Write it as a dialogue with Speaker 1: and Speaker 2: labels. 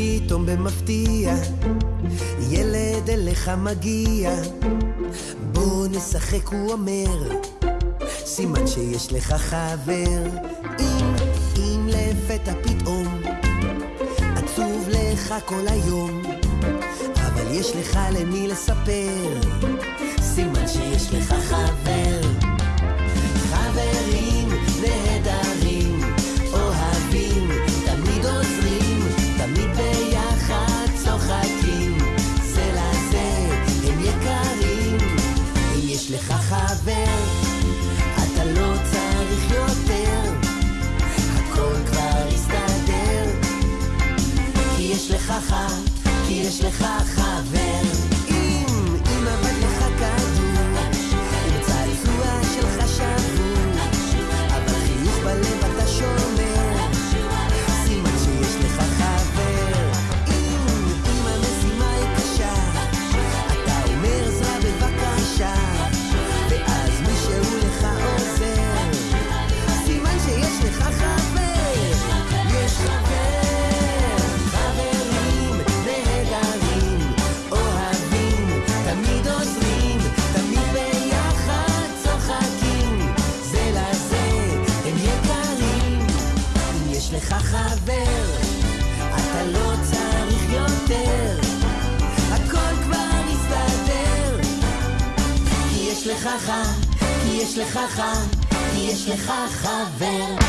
Speaker 1: פתאום במפתיע, ילד אליך מגיע, בוא נשחק הוא אומר, סימן שיש לך חבר, אם, אם לפתע פתאום, עצוב לך כל היום, אבל יש לך למי לספר, סימן שיש לך אתה לא צריך יותר, הכל יש לך. כי יש לך חבר. לך חבר, אתה לא צריך יותר, הכל כבר יסתדר. כי יש לך ח... כי יש לך ח... כי יש לך חבר.